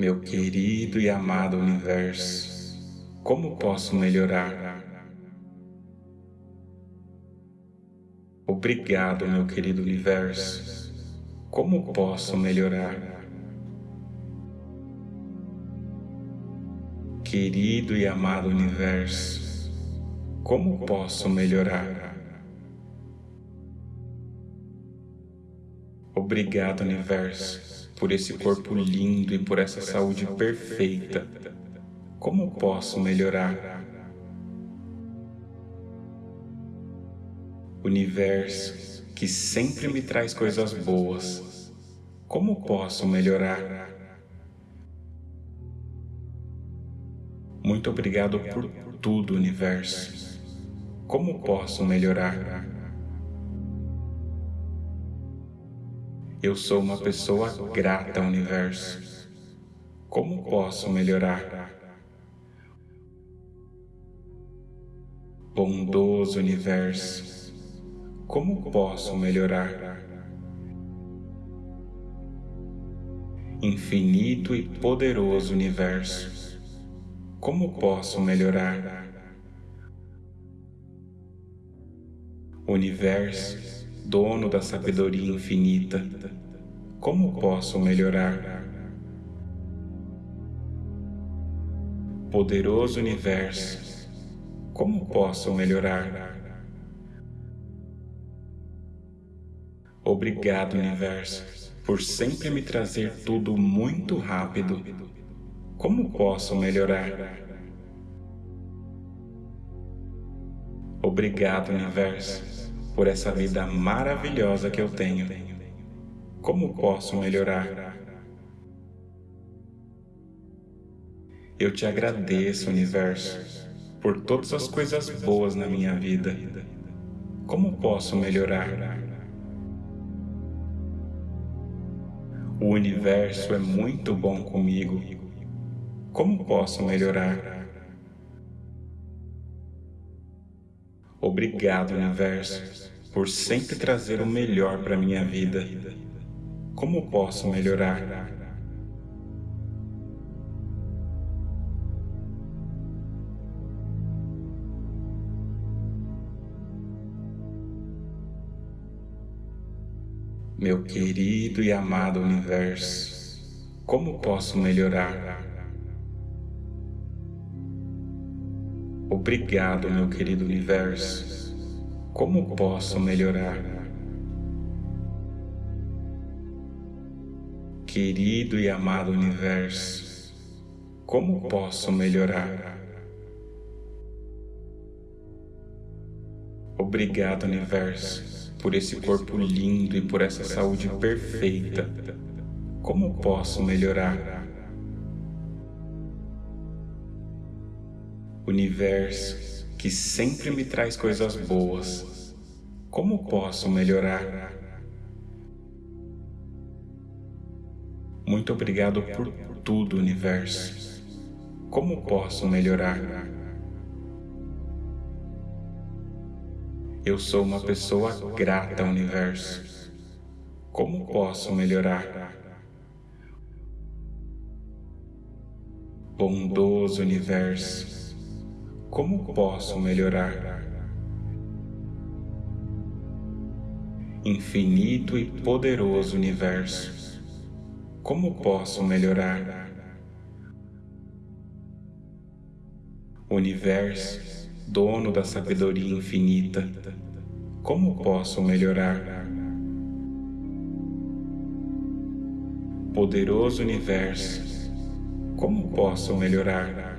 Meu querido e amado universo, como posso melhorar? Obrigado, meu querido universo. Como posso melhorar? Querido e amado universo, como posso melhorar? Obrigado, universo, por esse corpo lindo e por essa saúde perfeita. Como posso melhorar? Universo que sempre me traz coisas boas. Como posso melhorar? Muito obrigado por tudo, Universo. Como posso melhorar? Eu sou uma pessoa grata, Universo. Como posso melhorar? Bondoso Universo, como posso melhorar? Infinito e poderoso Universo, como posso melhorar? Universo, dono da sabedoria infinita, como posso melhorar? Poderoso universo, como posso melhorar? Obrigado, universo, por sempre me trazer tudo muito rápido. Como posso melhorar? Obrigado, universo, por essa vida maravilhosa que eu tenho. Como posso melhorar? Eu te agradeço, Universo, por todas as coisas boas na minha vida. Como posso melhorar? O Universo é muito bom comigo. Como posso melhorar? Obrigado, Universo, por sempre trazer o melhor para minha vida. Como posso melhorar? Meu querido e amado Universo, como posso melhorar? Obrigado, meu querido universo. Como posso melhorar? Querido e amado universo, como posso melhorar? Obrigado, universo, por esse corpo lindo e por essa saúde perfeita. Como posso melhorar? universo que sempre me traz coisas boas. Como posso melhorar? Muito obrigado por tudo, universo. Como posso melhorar? Eu sou uma pessoa grata, universo. Como posso melhorar? Bondoso universo como posso melhorar? Infinito e poderoso universo, como posso melhorar? Universo, dono da sabedoria infinita, como posso melhorar? Poderoso universo, como posso melhorar?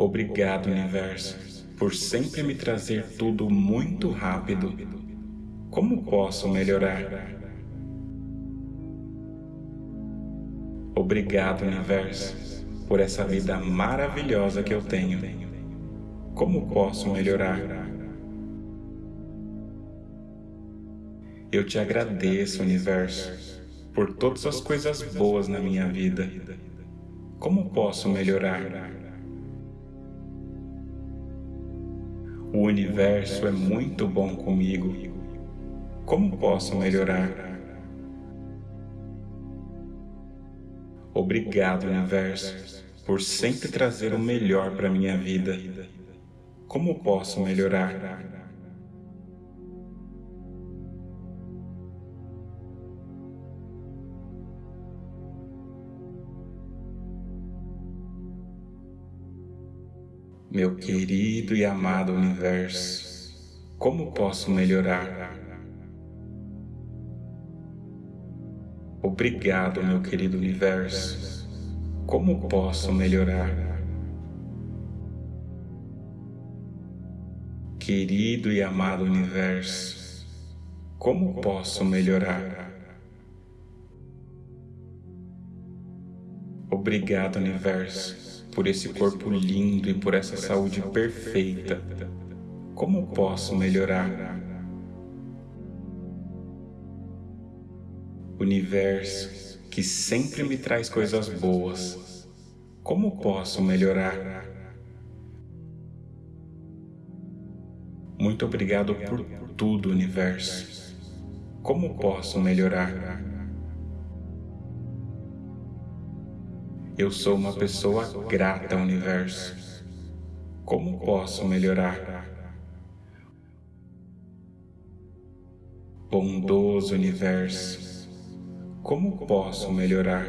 Obrigado, Universo, por sempre me trazer tudo muito rápido. Como posso melhorar? Obrigado, Universo, por essa vida maravilhosa que eu tenho. Como posso melhorar? Eu te agradeço, Universo, por todas as coisas boas na minha vida. Como posso melhorar? O universo é muito bom comigo. Como posso melhorar? Obrigado, universo, por sempre trazer o melhor para minha vida. Como posso melhorar? Meu querido e amado universo, como posso melhorar? Obrigado, meu querido universo. Como posso melhorar? Querido e amado universo, como posso melhorar? Obrigado, universo, por esse corpo lindo e por essa saúde perfeita. Como posso melhorar? universo que sempre me traz coisas boas. Como posso melhorar? Muito obrigado por tudo, universo. Como posso melhorar? Eu sou uma pessoa grata, universo. Como posso melhorar? Bondoso universo como posso melhorar?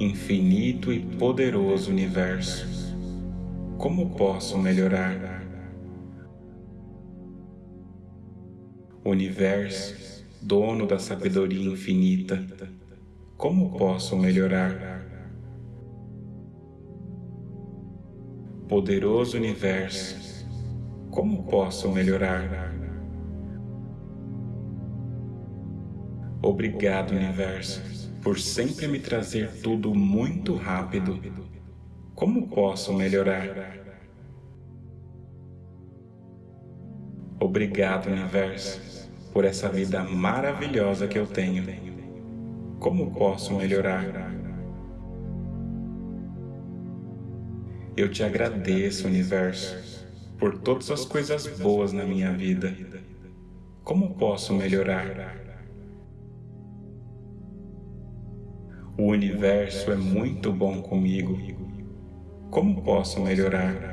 Infinito e poderoso universo, como posso melhorar? Universo, dono da sabedoria infinita, como posso melhorar? Poderoso universo, como posso melhorar? Obrigado, universo, por sempre me trazer tudo muito rápido. Como posso melhorar? Obrigado, universo, por essa vida maravilhosa que eu tenho. Como posso melhorar? Eu te agradeço, universo, por todas as coisas boas na minha vida. Como posso melhorar? O universo é muito bom comigo. Como posso melhorar?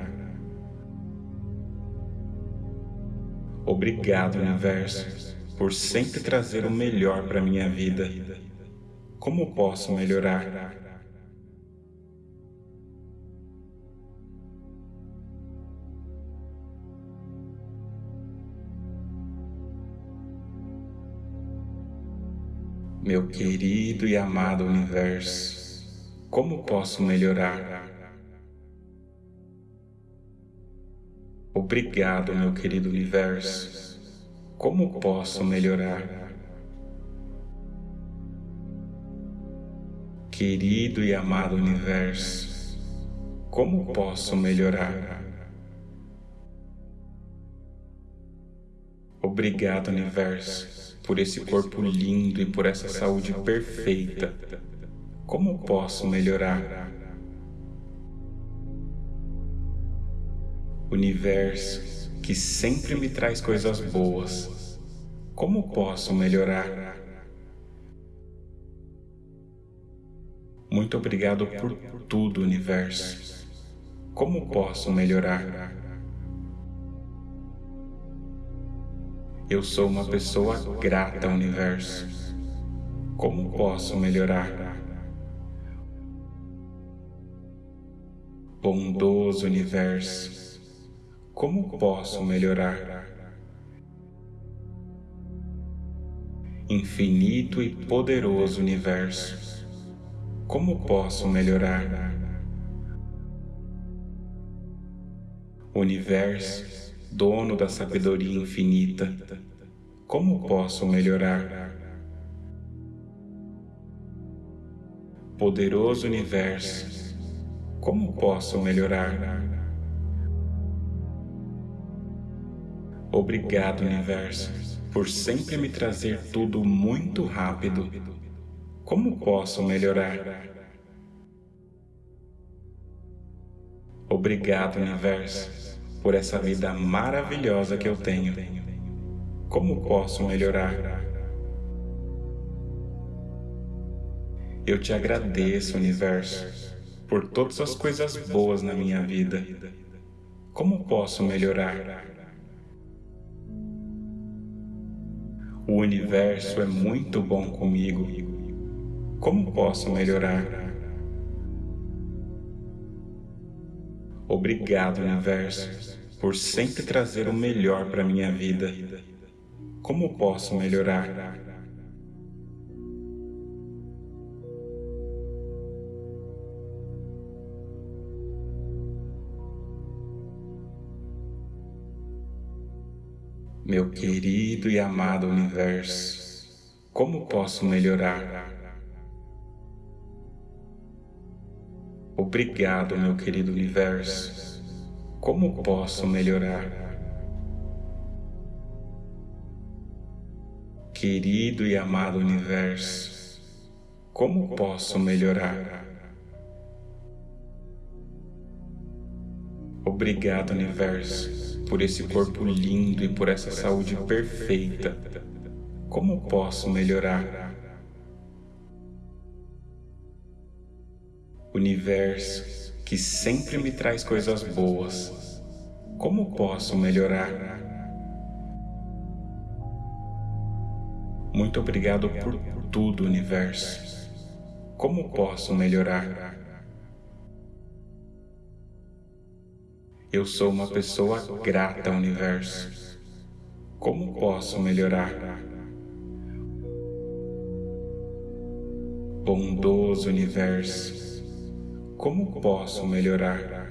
Obrigado, universo, por sempre trazer o melhor para minha vida. Como posso melhorar? Meu querido e amado universo, como posso melhorar? Obrigado, meu querido universo. Como posso melhorar? Querido e amado universo, como posso melhorar? Obrigado, universo por esse corpo lindo e por essa saúde perfeita. Como posso melhorar? Universo que sempre me traz coisas boas. Como posso melhorar? Muito obrigado por tudo, universo. Como posso melhorar? Eu sou uma pessoa grata universo. Como posso melhorar? Bondoso universo, como posso melhorar? Infinito e poderoso universo, como posso melhorar? Universo, dono da sabedoria infinita, como posso melhorar? Poderoso universo, como posso melhorar? Obrigado, universo, por sempre me trazer tudo muito rápido. Como posso melhorar? Obrigado, universo por essa vida maravilhosa que eu tenho. Como posso melhorar? Eu te agradeço, Universo, por todas as coisas boas na minha vida. Como posso melhorar? O universo é muito bom comigo. Como posso melhorar? Obrigado, universo, por sempre trazer o melhor para minha vida. Como posso melhorar? Meu querido e amado universo, como posso melhorar? Obrigado, meu querido universo. Como posso melhorar? Querido e amado universo, como posso melhorar? Obrigado, universo por esse corpo lindo e por essa saúde perfeita. Como posso melhorar? Universo que sempre me traz coisas boas. Como posso melhorar? Muito obrigado por tudo, Universo. Como posso melhorar? Eu sou uma pessoa grata ao universo. Como posso melhorar? Bondoso universo, como posso melhorar?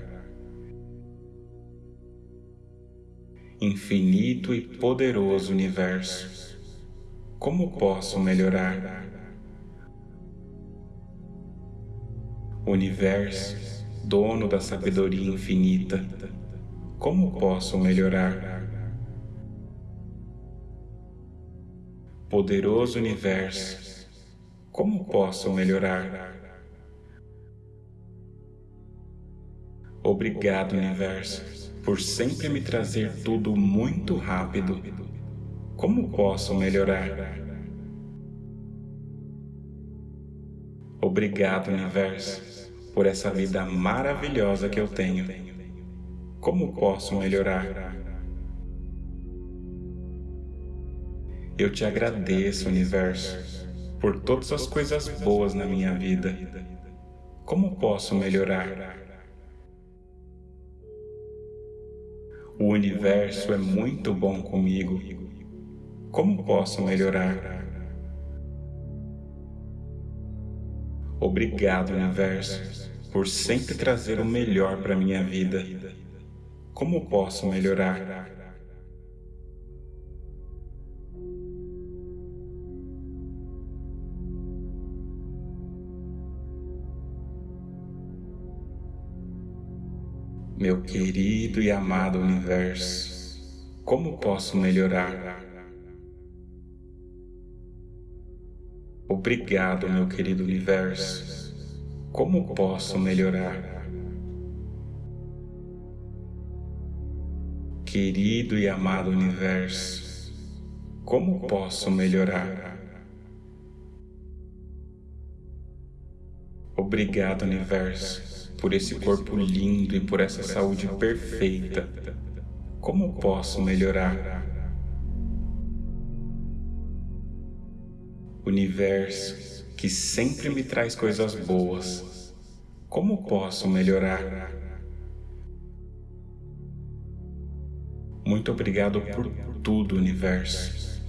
Infinito e poderoso universo, como posso melhorar? Universo, dono da sabedoria infinita, como posso melhorar? Poderoso universo, como posso melhorar? Obrigado, universo, por sempre me trazer tudo muito rápido. Como posso melhorar? Obrigado, universo por essa vida maravilhosa que eu tenho. Como posso melhorar? Eu te agradeço, Universo, por todas as coisas boas na minha vida. Como posso melhorar? O universo é muito bom comigo. Como posso melhorar? Obrigado, universo, por sempre trazer o melhor para minha vida. Como posso melhorar? Meu querido e amado universo, como posso melhorar? Obrigado, meu querido universo. Como posso melhorar? Querido e amado universo, como posso melhorar? Obrigado, universo, por esse corpo lindo e por essa saúde perfeita. Como posso melhorar? universo que sempre me traz coisas boas. Como posso melhorar? Muito obrigado por tudo, universo.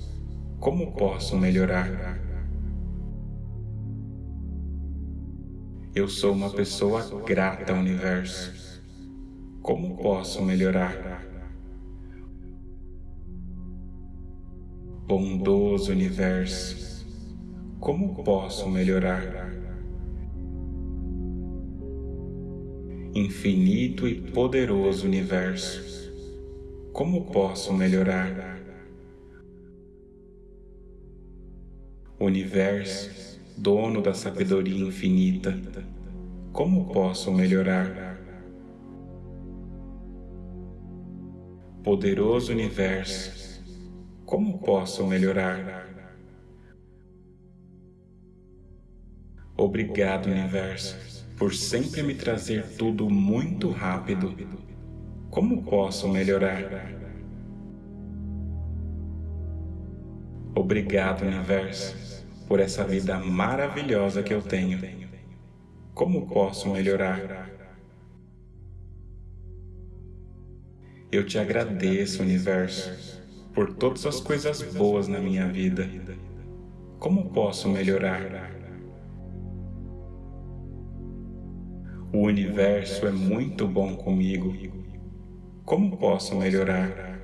Como posso melhorar? Eu sou uma pessoa grata universo. Como posso melhorar? Bondoso universo como posso melhorar? Infinito e poderoso universo, como posso melhorar? Universo, dono da sabedoria infinita, como posso melhorar? Poderoso universo, como posso melhorar? Obrigado, Universo, por sempre me trazer tudo muito rápido. Como posso melhorar? Obrigado, Universo, por essa vida maravilhosa que eu tenho. Como posso melhorar? Eu te agradeço, Universo, por todas as coisas boas na minha vida. Como posso melhorar? O universo é muito bom comigo. Como posso melhorar?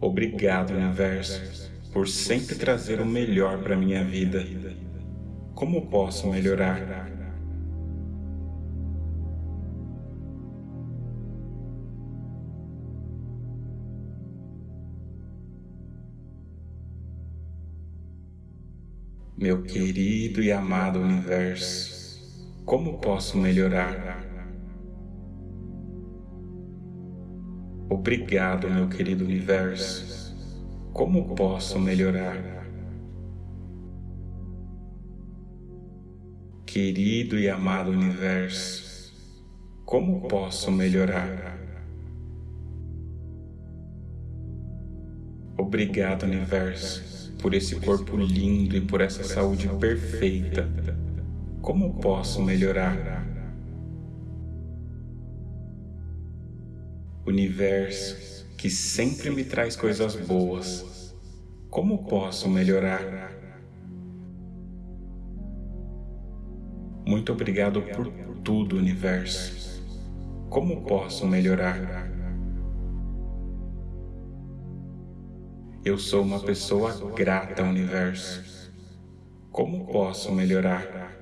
Obrigado, universo, por sempre trazer o melhor para minha vida. Como posso melhorar? Meu querido e amado universo, como posso melhorar? Obrigado, meu querido universo. Como posso melhorar? Querido e amado universo, como posso melhorar? Obrigado, universo por esse corpo lindo e por essa saúde perfeita. Como posso melhorar? Universo que sempre me traz coisas boas. Como posso melhorar? Muito obrigado por tudo, Universo. Como posso melhorar? Eu sou uma pessoa grata universo. Como posso melhorar?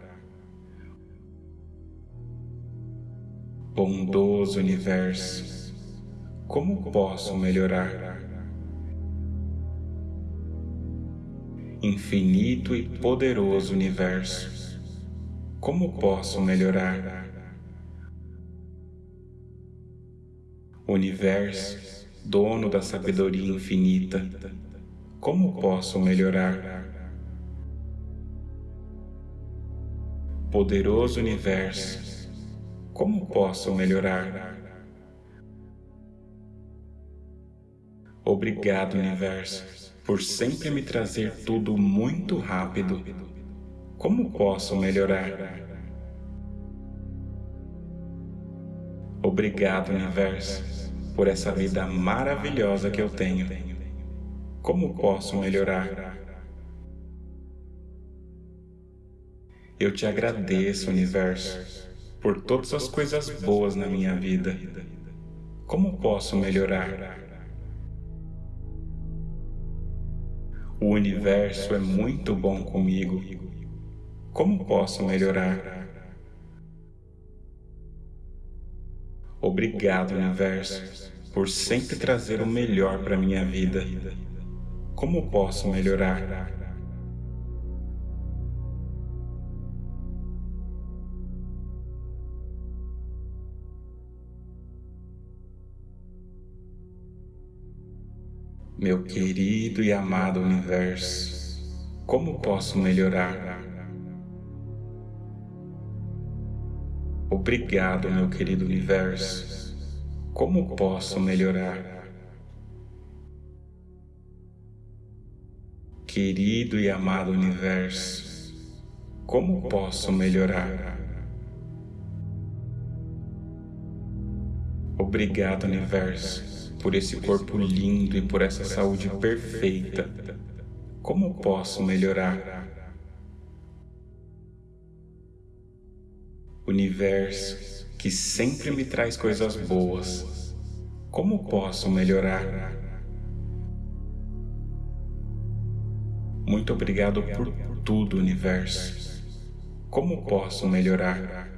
Bondoso universo, como posso melhorar? Infinito e poderoso universo, como posso melhorar? Universo, dono da sabedoria infinita, como posso melhorar? Poderoso universo, como posso melhorar? Obrigado, universo, por sempre me trazer tudo muito rápido. Como posso melhorar? Obrigado, universo por essa vida maravilhosa que eu tenho. Como posso melhorar? Eu te agradeço, Universo, por todas as coisas boas na minha vida. Como posso melhorar? O universo é muito bom comigo. Como posso melhorar? Obrigado, universo, por sempre trazer o melhor para minha vida. Como posso melhorar? Meu querido e amado universo, como posso melhorar? Obrigado, meu querido universo. Como posso melhorar? Querido e amado universo, como posso melhorar? Obrigado, universo, por esse corpo lindo e por essa saúde perfeita. Como posso melhorar? Universo que sempre me traz coisas boas. Como posso melhorar? Muito obrigado por tudo, universo. Como posso melhorar?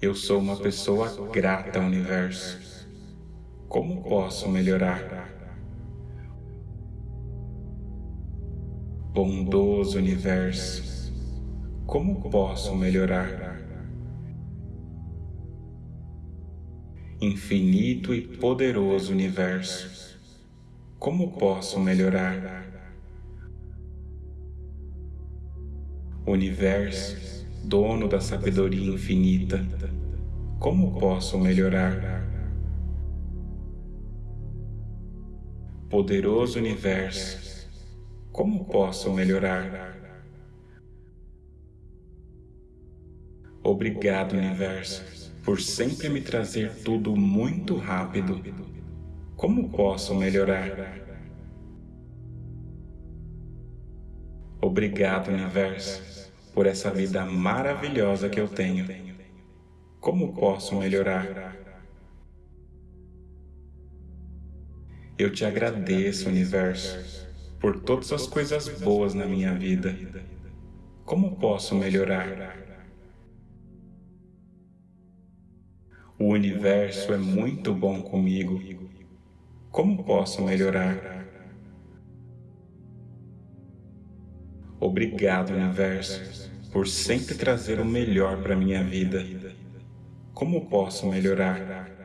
Eu sou uma pessoa grata universo. Como posso melhorar? Bondoso universo como posso melhorar? Infinito e poderoso universo, Como posso melhorar? Universo, dono da sabedoria infinita, como posso melhorar? Poderoso Universo, como posso melhorar? Obrigado, Universo, por sempre me trazer tudo muito rápido como posso melhorar? Obrigado, Universo, por essa vida maravilhosa que eu tenho. Como posso melhorar? Eu te agradeço, Universo, por todas as coisas boas na minha vida. Como posso melhorar? O universo é muito bom comigo como posso melhorar? Obrigado, Universo, por sempre trazer o melhor para minha vida. Como posso melhorar?